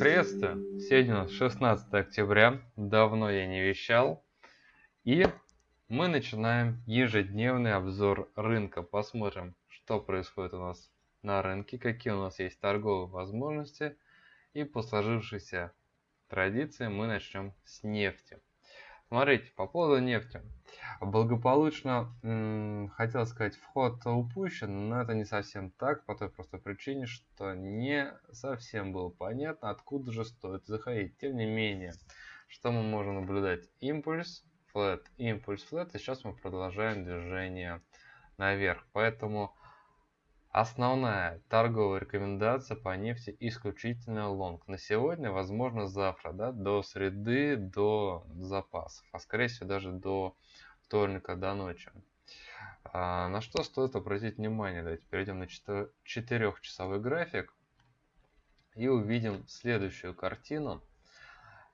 Приветствую! Сегодня у нас 16 октября, давно я не вещал. И мы начинаем ежедневный обзор рынка. Посмотрим, что происходит у нас на рынке, какие у нас есть торговые возможности. И по сложившейся традиции мы начнем с нефти. Смотрите, по поводу нефти. Благополучно, хотел сказать, вход упущен, но это не совсем так, по той простой причине, что не совсем было понятно, откуда же стоит заходить. Тем не менее, что мы можем наблюдать? Импульс, флет, импульс, флет, и сейчас мы продолжаем движение наверх. Поэтому Основная торговая рекомендация по нефти исключительно лонг. На сегодня, возможно, завтра, да, до среды, до запасов, а скорее всего даже до вторника, до ночи. А, на что стоит обратить внимание? Давайте перейдем на 4-часовой график и увидим следующую картину.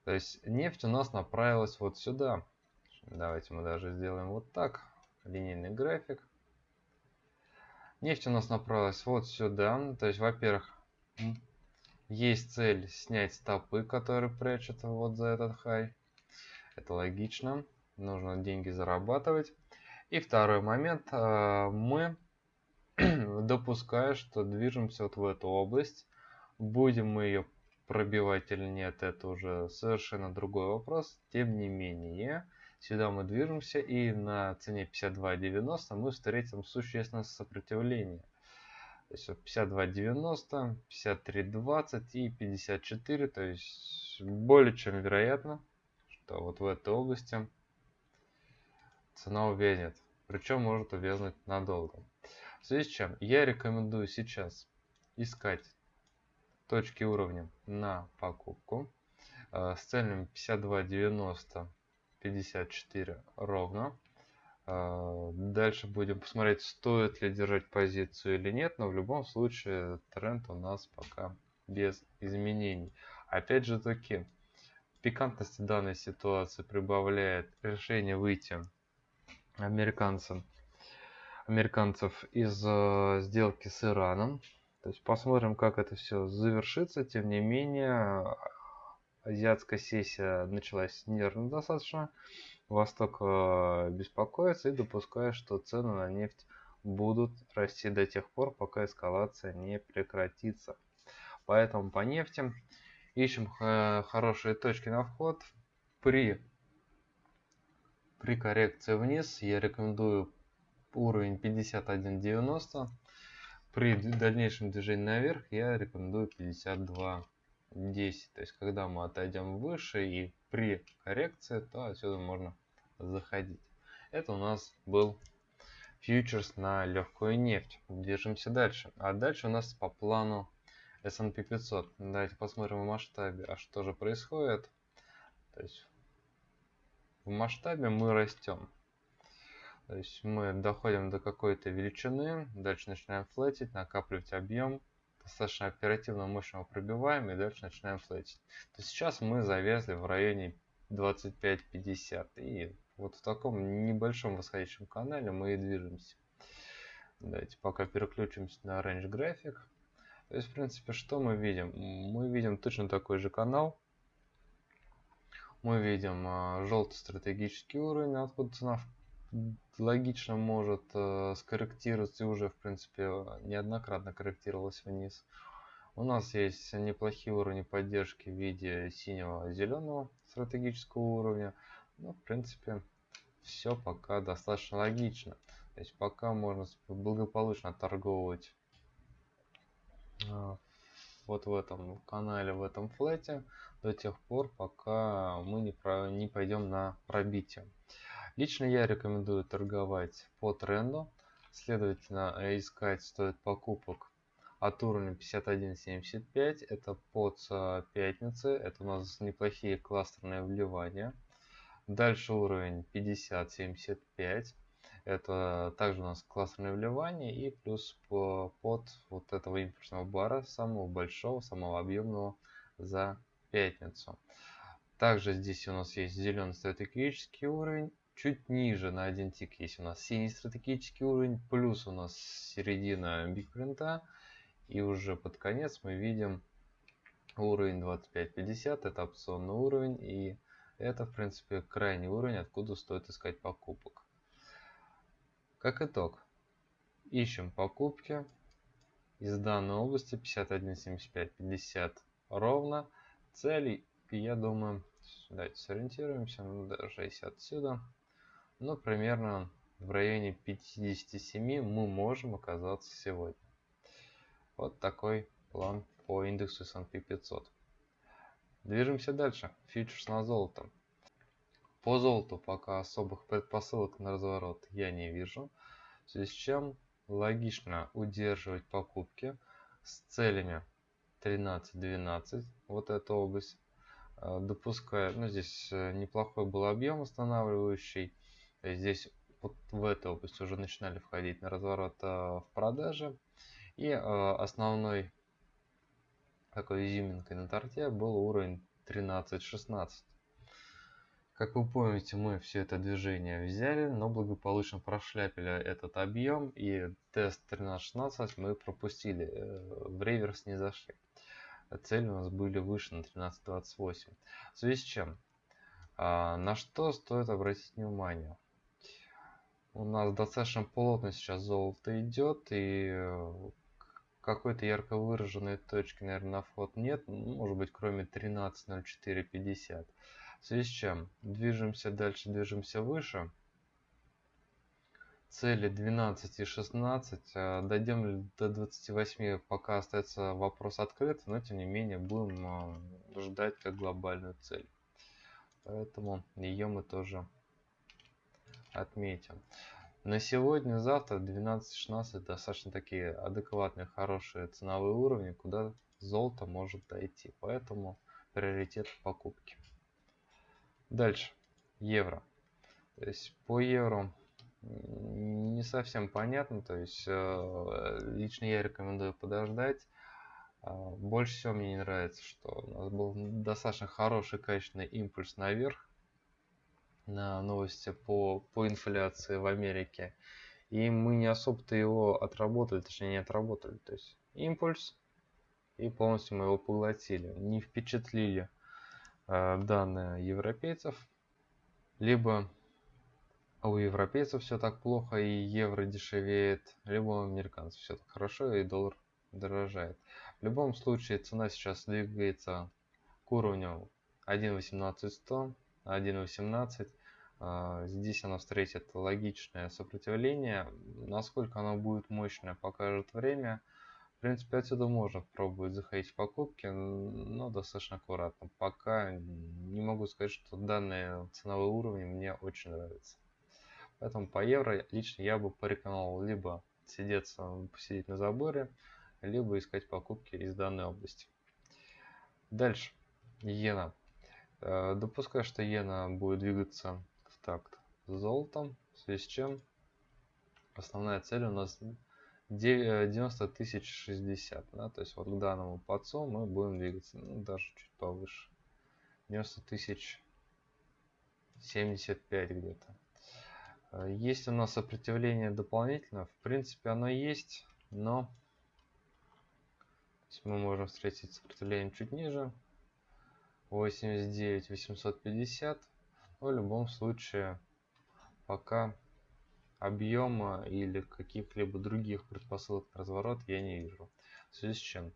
То есть нефть у нас направилась вот сюда. Давайте мы даже сделаем вот так, линейный график. Нефть у нас направилась вот сюда. То есть, во-первых, есть цель снять стопы, которые прячут вот за этот хай. Это логично. Нужно деньги зарабатывать. И второй момент. А, мы допуская, что движемся вот в эту область. Будем мы ее пробивать или нет, это уже совершенно другой вопрос. Тем не менее, Сюда мы движемся и на цене 52.90 мы встретим существенное сопротивление. То есть 52.90, 53.20 и 54. То есть более чем вероятно, что вот в этой области цена увязнет. Причем может увязнуть надолго. В связи с чем я рекомендую сейчас искать точки уровня на покупку э, с целями 52.90 54 ровно. А, дальше будем посмотреть, стоит ли держать позицию или нет, но в любом случае тренд у нас пока без изменений. Опять же таки, пикантности данной ситуации прибавляет решение выйти американцам, американцев из э, сделки с Ираном. То есть посмотрим, как это все завершится. Тем не менее, азиатская сессия началась нервно достаточно. Восток э, беспокоится и допускает, что цены на нефть будут расти до тех пор, пока эскалация не прекратится. Поэтому по нефти ищем э, хорошие точки на вход. При, при коррекции вниз я рекомендую уровень 51.90. При дальнейшем движении наверх я рекомендую 52 10. То есть, когда мы отойдем выше и при коррекции, то отсюда можно заходить. Это у нас был фьючерс на легкую нефть. Движемся дальше. А дальше у нас по плану S&P 500. Давайте посмотрим в масштабе, а что же происходит. То есть в масштабе мы растем. То есть мы доходим до какой-то величины, дальше начинаем флетить, накапливать объем, достаточно оперативно мощного пробиваем и дальше начинаем флетить. То сейчас мы завязли в районе 25-50 и вот в таком небольшом восходящем канале мы и движемся. Давайте пока переключимся на range график. То есть, в принципе, что мы видим? Мы видим точно такой же канал. Мы видим а, желтый стратегический уровень, откуда цена логично может э, скорректироваться и уже в принципе неоднократно корректировалась вниз. У нас есть неплохие уровни поддержки в виде синего зеленого стратегического уровня. Ну, в принципе, все пока достаточно логично. То есть пока можно благополучно торговать э, вот в этом канале, в этом флете до тех пор, пока мы не, про, не пойдем на пробитие. Лично я рекомендую торговать по тренду. Следовательно, искать стоит покупок от уровня 51.75. Это под пятницы. Это у нас неплохие кластерные вливания. Дальше уровень 50.75. Это также у нас классное вливание и плюс по, под вот этого импульсного бара, самого большого, самого объемного за пятницу. Также здесь у нас есть зеленый стратегический уровень чуть ниже на один тик есть у нас синий стратегический уровень, плюс у нас середина бигпринта. И уже под конец мы видим Уровень 25.50 это опционный уровень и это в принципе крайний уровень, откуда стоит искать покупок. Как итог, ищем покупки из данной области 51.75.50 ровно. Цели, я думаю, давайте сориентируемся, ну, даже если отсюда, ну примерно в районе 57 мы можем оказаться сегодня. Вот такой план по индексу S&P 500. Движемся дальше. Фьючерс на золото. По золоту пока особых предпосылок на разворот я не вижу. В связи с чем логично удерживать покупки с целями 13-12, вот эта область, э, допуская, ну здесь э, неплохой был объем останавливающий, здесь вот в эту область уже начинали входить на разворот э, в продаже, и основной такой изюминкой на торте был уровень 13-16. Как вы помните, мы все это движение взяли, но благополучно прошляпили этот объем и тест 13-16 мы пропустили, э, в реверс не зашли. Цели у нас были выше на 13.28. В связи с чем? А, на что стоит обратить внимание? У нас достаточно плотно сейчас золото идет и э, какой-то ярко выраженной точки, наверное, на вход нет, может быть, кроме 13.04.50. В связи с чем движемся дальше, движемся выше. Цели 12 и 16. А, дойдем ли до 28, пока остается вопрос открыт, но тем не менее будем а, ждать как глобальную цель. Поэтому ее мы тоже отметим. На сегодня, завтра 12-16 достаточно такие адекватные, хорошие ценовые уровни, куда золото может дойти. Поэтому приоритет покупки. Дальше. Евро. То есть по евро не совсем понятно. То есть э, лично я рекомендую подождать. А, больше всего мне не нравится, что у нас был достаточно хороший качественный импульс наверх на новости по, по инфляции в Америке. И мы не особо-то его отработали, точнее не отработали. То есть импульс, и полностью мы его поглотили. Не впечатлили данные европейцев, либо у европейцев все так плохо и евро дешевеет, либо у американцев все так хорошо и доллар дорожает. В любом случае цена сейчас двигается к уровню 1.18100 1.18. А, здесь она встретит логичное сопротивление. Насколько оно будет мощное, покажет время. Принципе, отсюда можно пробовать заходить в покупки, но достаточно аккуратно. Пока не могу сказать, что данные ценовые уровни мне очень нравятся. Поэтому по евро лично я бы порекомендовал либо сидеться, посидеть на заборе, либо искать покупки из данной области. Дальше. Иена. Э, допускаю, что иена будет двигаться в такт с золотом, в связи с чем основная цель у нас 90 э, тысяч 60. Да? То есть вот к данному подцу мы будем двигаться ну, даже чуть повыше. 90 тысяч 75 где-то. Э, есть у нас сопротивление дополнительно. В принципе оно есть, но мы можем встретить сопротивление чуть ниже. 89 850 но в любом случае пока объема или каких-либо других предпосылок разворот я не вижу в связи с чем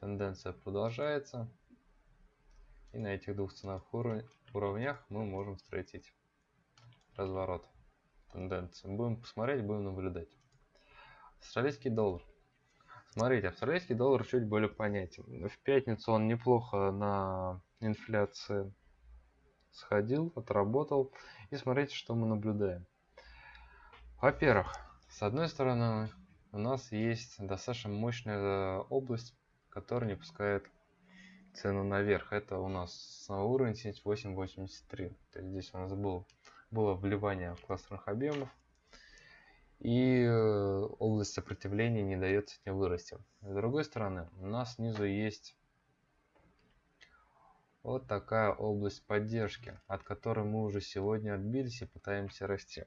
тенденция продолжается и на этих двух ценовых уровнях мы можем встретить разворот тенденции будем посмотреть будем наблюдать австралийский доллар Смотрите, австралийский доллар чуть более понятен. В пятницу он неплохо на инфляции сходил, отработал. И смотрите, что мы наблюдаем. Во-первых, с одной стороны, у нас есть достаточно мощная область, которая не пускает цену наверх. Это у нас уровень 78.83. То есть здесь у нас был, было вливание кластерных объемов и э, область сопротивления не дает ним вырасти. С другой стороны, у нас снизу есть вот такая область поддержки, от которой мы уже сегодня отбились и пытаемся расти.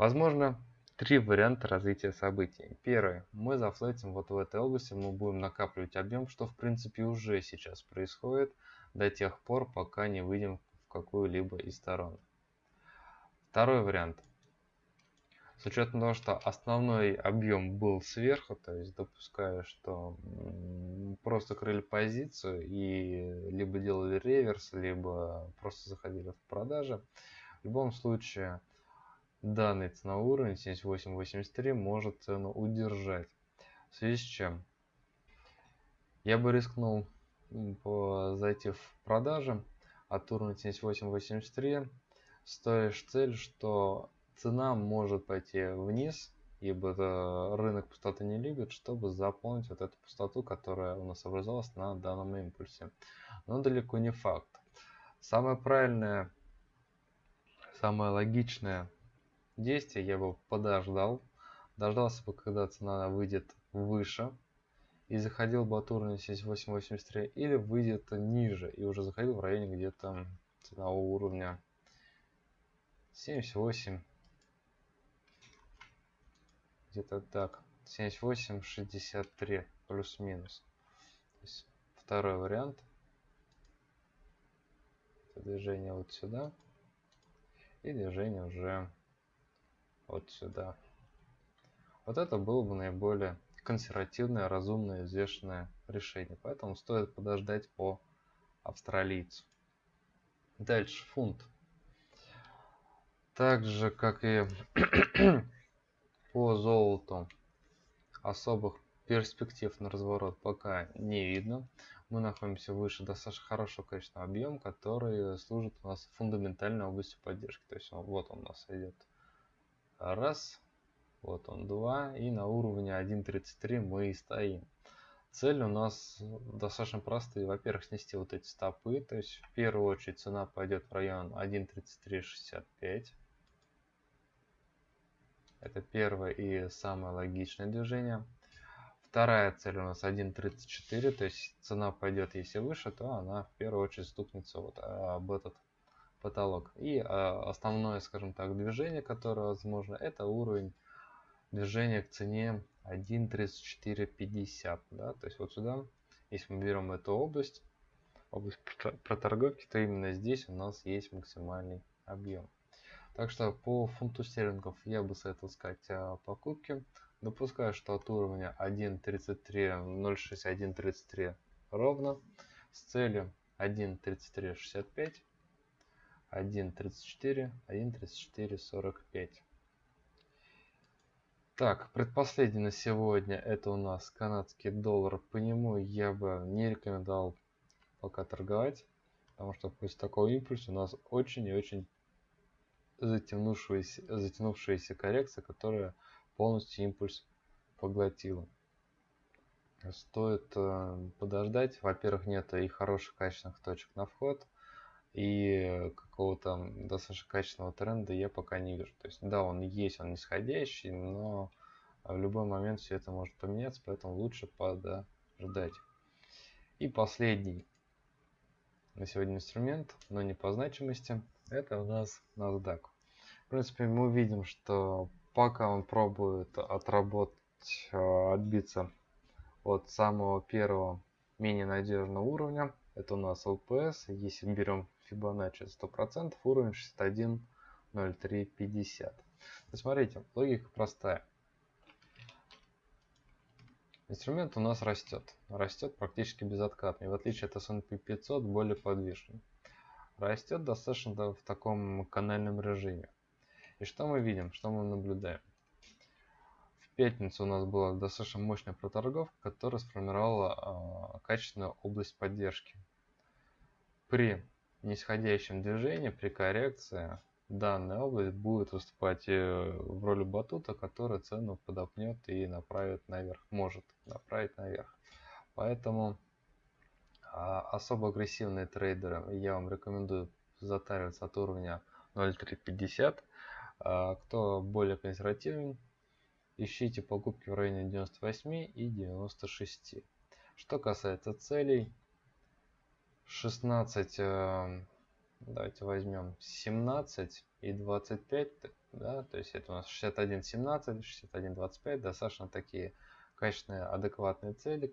Возможно, три варианта развития событий. Первый. Мы зафлетим вот в этой области, мы будем накапливать объем, что в принципе уже сейчас происходит до тех пор, пока не выйдем в какую-либо из сторон. Второй вариант. С учетом того, что основной объем был сверху, то есть допускаю, что просто крыли позицию и либо делали реверс, либо просто заходили в продажи. В любом случае, данный ценовой уровень 78.83 может цену удержать. В связи с чем я бы рискнул зайти в продажи от уровня 78.83, стоишь цель, что цена может пойти вниз, ибо рынок пустоты не любит, чтобы заполнить вот эту пустоту, которая у нас образовалась на данном импульсе. Но далеко не факт. Самое правильное, самое логичное действие я бы подождал, дождался бы, когда цена выйдет выше. И заходил бы от уровня 7883 или выйдет ниже. И уже заходил в районе где-то ценового уровня 78 где-то так. 78 63 плюс-минус. Второй вариант. Движение вот сюда. И движение уже вот сюда. Вот это было бы наиболее консервативное разумное взвешенное решение. Поэтому стоит подождать по австралийцу. Дальше фунт. Так же как и по золоту. Особых перспектив на разворот пока не видно. Мы находимся выше достаточно хорошего количества объем, который служит у нас фундаментальной областью поддержки. То есть вот он у нас идет раз, вот он два, и на уровне 1.33 мы и стоим. Цель у нас достаточно простая. Во-первых, снести вот эти стопы. То есть в первую очередь цена пойдет в район 1.3365. Это первое и самое логичное движение. Вторая цель у нас 1.34, то есть цена пойдет, если выше, то она в первую очередь стукнется вот об этот потолок. И а, основное, скажем так, движение, которое возможно, это уровень движения к цене 1.3450. Да? То есть вот сюда, если мы берем эту область, область проторговки, то именно здесь у нас есть максимальный объем. Так что по фунту стерлингов я бы советовал сказать о покупке. Допускаю, что от уровня 1.33, 0.6133 ровно с целью 1.3365, 1.34, 1.3445. Так, предпоследний на сегодня это у нас канадский доллар. По нему я бы не рекомендовал пока торговать, потому что после такого импульса у нас очень и очень затянувшаяся, затянувшаяся коррекция, которая полностью импульс поглотила. Стоит э, подождать. Во-первых, нет и хороших качественных точек на вход, и какого-то достаточно качественного тренда я пока не вижу. То есть, да, он есть, он нисходящий, но в любой момент все это может поменяться, поэтому лучше подождать. И последний на сегодня инструмент, но не по значимости, это у нас NASDAQ. В принципе, мы видим, что пока он пробует отработать, э, отбиться от самого первого менее надежного уровня, это у нас LPS, если берем Fibonacci 100%, уровень 61.0350. Смотрите, логика простая. Инструмент у нас растет. Растет практически безоткатно. И в отличие от S&P 500 более подвижный. Растет достаточно в таком канальном режиме. И что мы видим, что мы наблюдаем? В пятницу у нас была достаточно мощная проторговка, которая сформировала э, качественную область поддержки. При нисходящем движении, при коррекции, данная область будет выступать э, в роли батута, который цену подопнет и направит наверх, может направить наверх. Поэтому а, особо агрессивные трейдеры я вам рекомендую затариваться от уровня 0.350 а кто более консервативен, ищите покупки в районе 98 и 96. Что касается целей, 16, э, давайте возьмем 17 и 25, Да, то есть это у нас 61.17, 61.25, достаточно такие качественные, адекватные цели,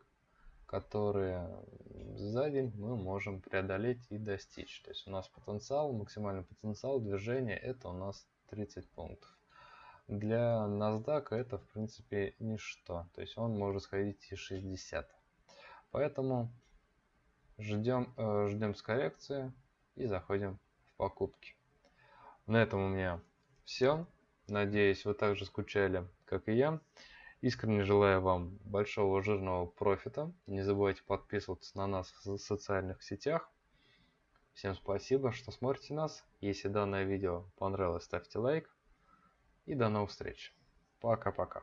которые за день мы можем преодолеть и достичь. То есть у нас потенциал, максимальный потенциал движения это у нас 30 пунктов. Для NASDAQ это в принципе ничто. То есть он может сходить и 60. Поэтому ждем, э, ждем с коррекции и заходим в покупки. На этом у меня все. Надеюсь, вы также скучали, как и я. Искренне желаю вам большого жирного профита. Не забывайте подписываться на нас в социальных сетях. Всем спасибо, что смотрите нас. Если данное видео понравилось, ставьте лайк. И до новых встреч. Пока-пока.